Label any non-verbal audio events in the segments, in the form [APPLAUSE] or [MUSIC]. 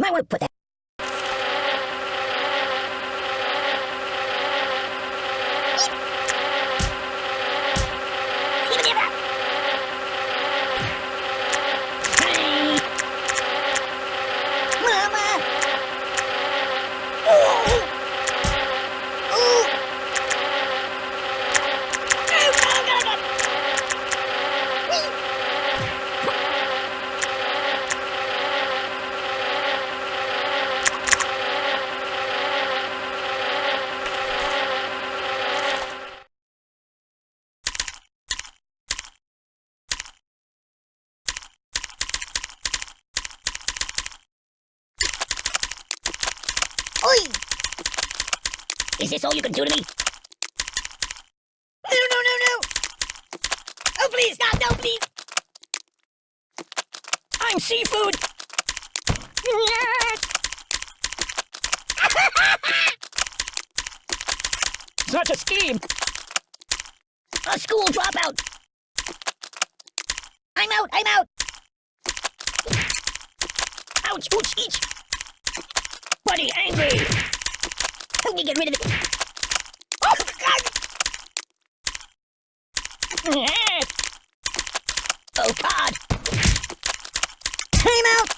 You might want to put that. Hey! Mama! Oh! Oh! Oh, God, God, God. Oi! Is this all you can do to me? No, no, no, no! Oh, please, stop! No, please! I'm seafood! Yes! [LAUGHS] Such a scheme! A school dropout! I'm out! I'm out! Ouch! Ouch! Each! Buddy, angry! Help me get rid of it! Oh, God! [LAUGHS] Oh, God! Time out!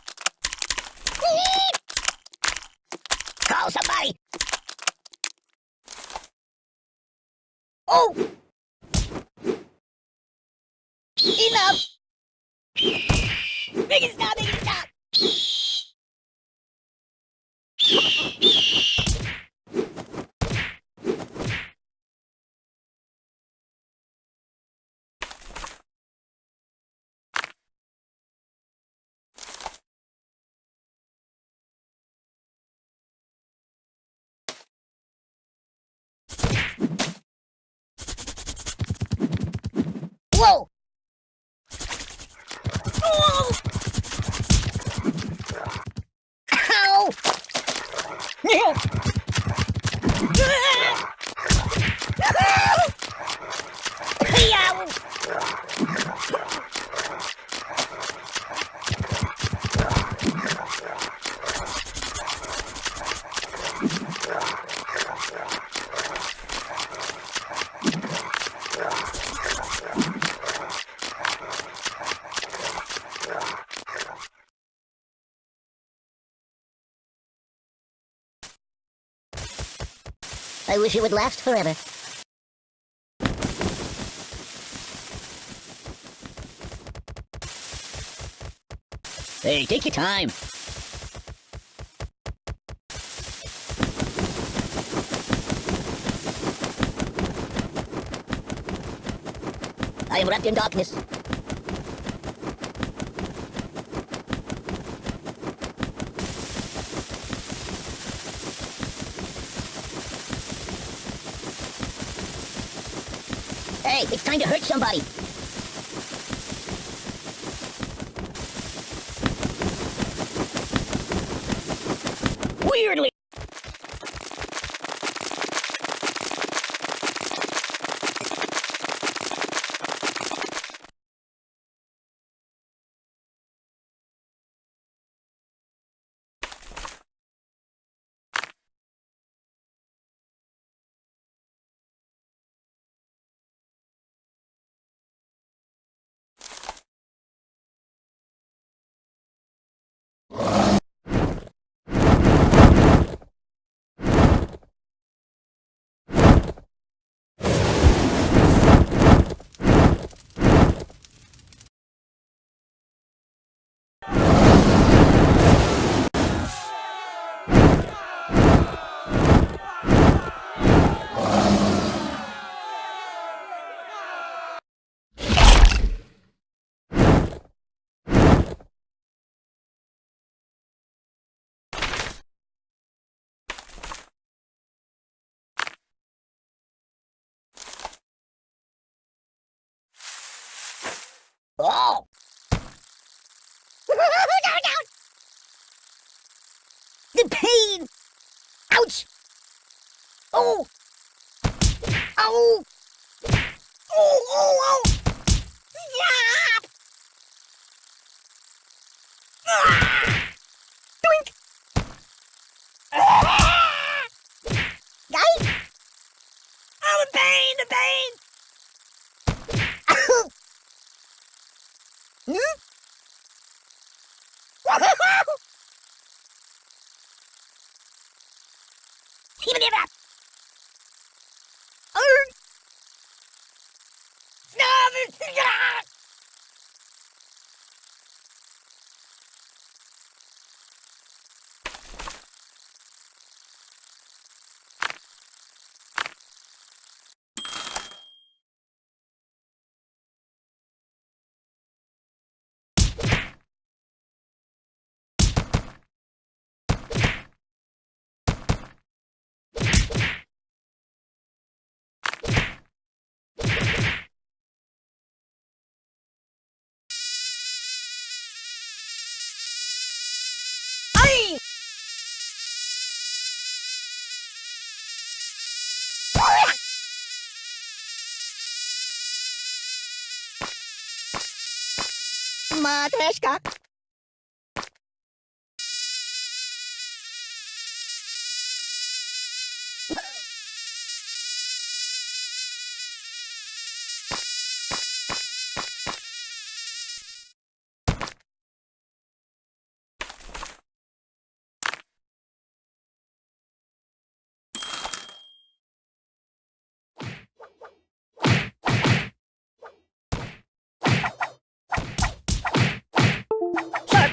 [LAUGHS] Call somebody! Oh! Enough! Make it stop! It stop! Whoa! Oh! Ow! No! Ow! I wish it would last forever. Hey, take your time. I am wrapped in darkness. Hey, it's time to hurt somebody. Weirdly. Oh! [LAUGHS] The pain! Ouch! Oh! Oh! Oh, oh, oh! Even まあ確か。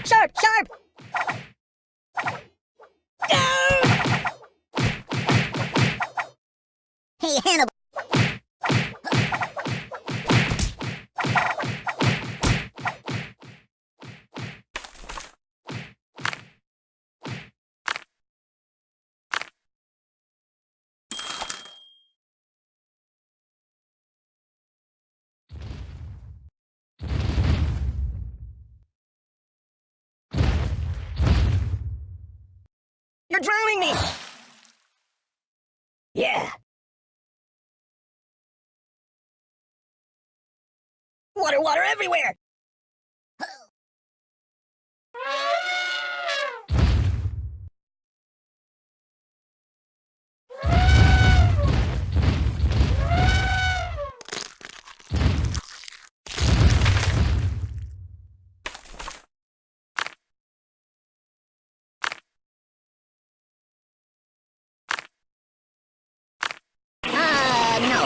Sharp, sharp! You're drowning me! Yeah. Water, water everywhere! Uh, no.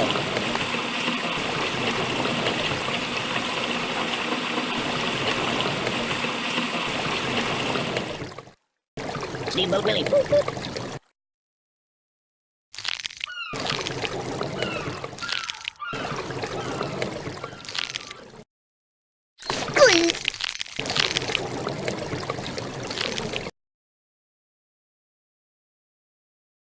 Steamboat Willie.